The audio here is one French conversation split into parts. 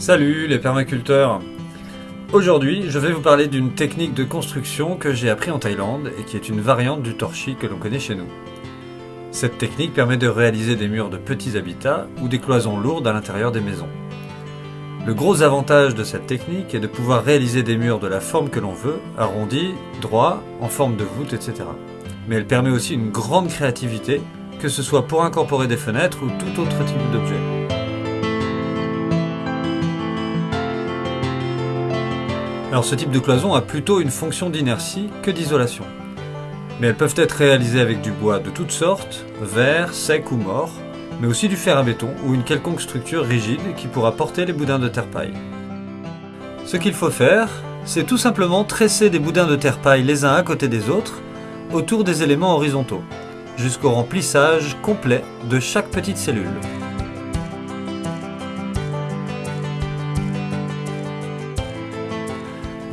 Salut les permaculteurs Aujourd'hui, je vais vous parler d'une technique de construction que j'ai appris en Thaïlande et qui est une variante du torchis que l'on connaît chez nous. Cette technique permet de réaliser des murs de petits habitats ou des cloisons lourdes à l'intérieur des maisons. Le gros avantage de cette technique est de pouvoir réaliser des murs de la forme que l'on veut, arrondis, droits, en forme de voûte, etc. Mais elle permet aussi une grande créativité, que ce soit pour incorporer des fenêtres ou tout autre type d'objet. Alors ce type de cloison a plutôt une fonction d'inertie que d'isolation. Mais elles peuvent être réalisées avec du bois de toutes sortes, vert, sec ou mort, mais aussi du fer à béton ou une quelconque structure rigide qui pourra porter les boudins de terre-paille. Ce qu'il faut faire, c'est tout simplement tresser des boudins de terre-paille les uns à côté des autres autour des éléments horizontaux, jusqu'au remplissage complet de chaque petite cellule.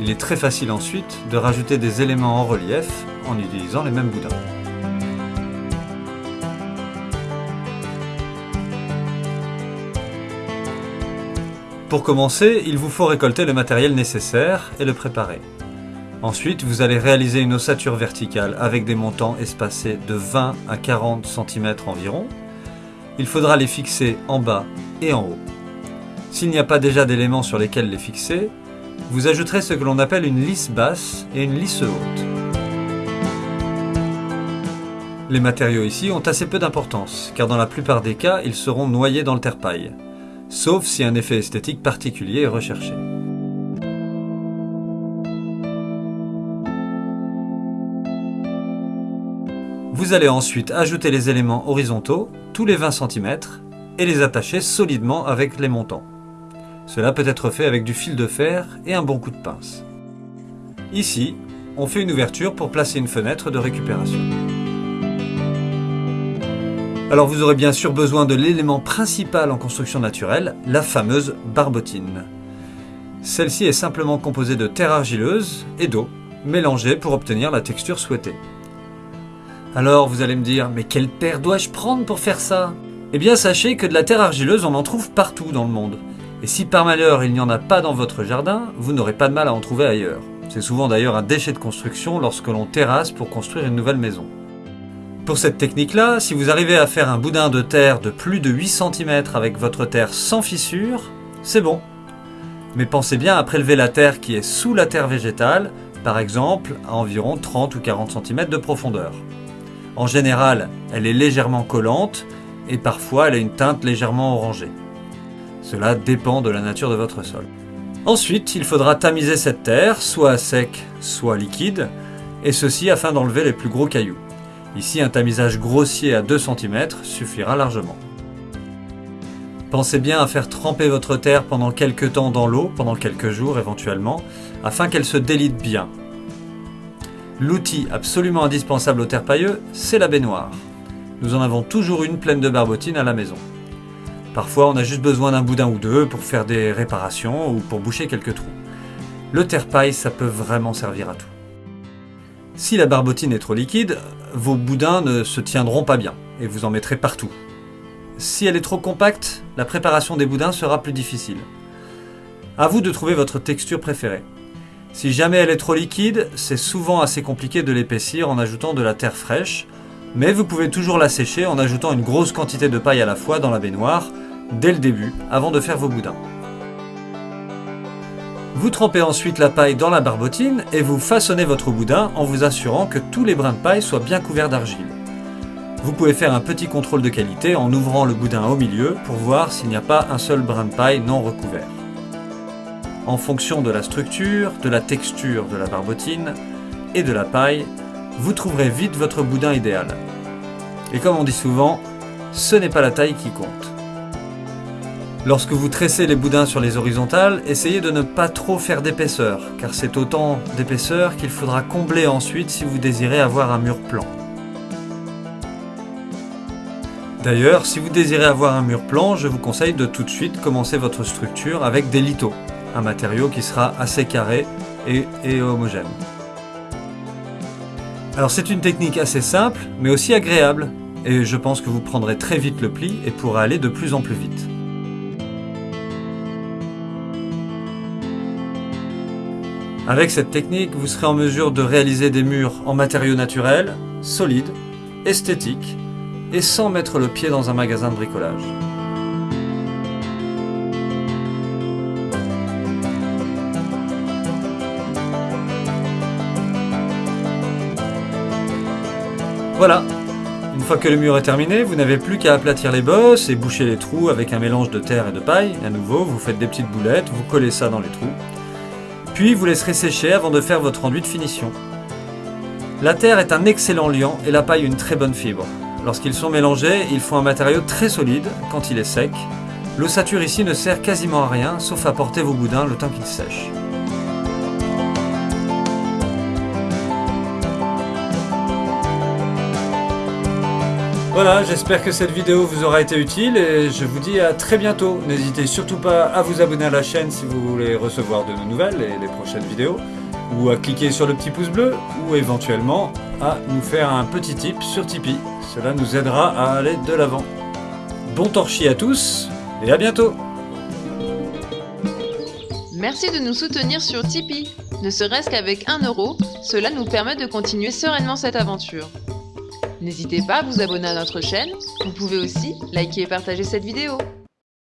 Il est très facile ensuite de rajouter des éléments en relief en utilisant les mêmes boudins. Pour commencer, il vous faut récolter le matériel nécessaire et le préparer. Ensuite, vous allez réaliser une ossature verticale avec des montants espacés de 20 à 40 cm environ. Il faudra les fixer en bas et en haut. S'il n'y a pas déjà d'éléments sur lesquels les fixer, vous ajouterez ce que l'on appelle une lisse basse et une lisse haute. Les matériaux ici ont assez peu d'importance, car dans la plupart des cas, ils seront noyés dans le terre-paille, sauf si un effet esthétique particulier est recherché. Vous allez ensuite ajouter les éléments horizontaux, tous les 20 cm, et les attacher solidement avec les montants. Cela peut être fait avec du fil de fer et un bon coup de pince. Ici, on fait une ouverture pour placer une fenêtre de récupération. Alors vous aurez bien sûr besoin de l'élément principal en construction naturelle, la fameuse barbotine. Celle-ci est simplement composée de terre argileuse et d'eau, mélangée pour obtenir la texture souhaitée. Alors vous allez me dire, mais quelle terre dois-je prendre pour faire ça? Eh bien sachez que de la terre argileuse on en trouve partout dans le monde. Et si par malheur il n'y en a pas dans votre jardin, vous n'aurez pas de mal à en trouver ailleurs. C'est souvent d'ailleurs un déchet de construction lorsque l'on terrasse pour construire une nouvelle maison. Pour cette technique-là, si vous arrivez à faire un boudin de terre de plus de 8 cm avec votre terre sans fissure, c'est bon. Mais pensez bien à prélever la terre qui est sous la terre végétale, par exemple à environ 30 ou 40 cm de profondeur. En général, elle est légèrement collante et parfois elle a une teinte légèrement orangée. Cela dépend de la nature de votre sol. Ensuite, il faudra tamiser cette terre, soit à sec, soit liquide, et ceci afin d'enlever les plus gros cailloux. Ici, un tamisage grossier à 2 cm suffira largement. Pensez bien à faire tremper votre terre pendant quelques temps dans l'eau, pendant quelques jours éventuellement, afin qu'elle se délite bien. L'outil absolument indispensable au terre pailleux, c'est la baignoire. Nous en avons toujours une pleine de barbotine à la maison. Parfois, on a juste besoin d'un boudin ou deux pour faire des réparations ou pour boucher quelques trous. Le terre-paille, ça peut vraiment servir à tout. Si la barbotine est trop liquide, vos boudins ne se tiendront pas bien et vous en mettrez partout. Si elle est trop compacte, la préparation des boudins sera plus difficile. A vous de trouver votre texture préférée. Si jamais elle est trop liquide, c'est souvent assez compliqué de l'épaissir en ajoutant de la terre fraîche, mais vous pouvez toujours la sécher en ajoutant une grosse quantité de paille à la fois dans la baignoire dès le début, avant de faire vos boudins. Vous trempez ensuite la paille dans la barbotine et vous façonnez votre boudin en vous assurant que tous les brins de paille soient bien couverts d'argile. Vous pouvez faire un petit contrôle de qualité en ouvrant le boudin au milieu pour voir s'il n'y a pas un seul brin de paille non recouvert. En fonction de la structure, de la texture de la barbotine et de la paille, vous trouverez vite votre boudin idéal. Et comme on dit souvent, ce n'est pas la taille qui compte. Lorsque vous tressez les boudins sur les horizontales, essayez de ne pas trop faire d'épaisseur, car c'est autant d'épaisseur qu'il faudra combler ensuite si vous désirez avoir un mur plan. D'ailleurs, si vous désirez avoir un mur plan, je vous conseille de tout de suite commencer votre structure avec des lithos, un matériau qui sera assez carré et, et homogène. Alors c'est une technique assez simple, mais aussi agréable, et je pense que vous prendrez très vite le pli et pourrez aller de plus en plus vite. Avec cette technique, vous serez en mesure de réaliser des murs en matériaux naturels, solides, esthétiques, et sans mettre le pied dans un magasin de bricolage. Voilà, une fois que le mur est terminé, vous n'avez plus qu'à aplatir les bosses et boucher les trous avec un mélange de terre et de paille. À nouveau, vous faites des petites boulettes, vous collez ça dans les trous. Puis vous laisserez sécher avant de faire votre enduit de finition. La terre est un excellent liant et la paille une très bonne fibre. Lorsqu'ils sont mélangés, ils font un matériau très solide quand il est sec. L'ossature ici ne sert quasiment à rien, sauf à porter vos boudins le temps qu'ils sèchent. Voilà, j'espère que cette vidéo vous aura été utile et je vous dis à très bientôt. N'hésitez surtout pas à vous abonner à la chaîne si vous voulez recevoir de nos nouvelles et les prochaines vidéos, ou à cliquer sur le petit pouce bleu, ou éventuellement à nous faire un petit tip sur Tipeee. Cela nous aidera à aller de l'avant. Bon torchis à tous et à bientôt Merci de nous soutenir sur Tipeee. Ne serait-ce qu'avec 1 euro, cela nous permet de continuer sereinement cette aventure. N'hésitez pas à vous abonner à notre chaîne, vous pouvez aussi liker et partager cette vidéo.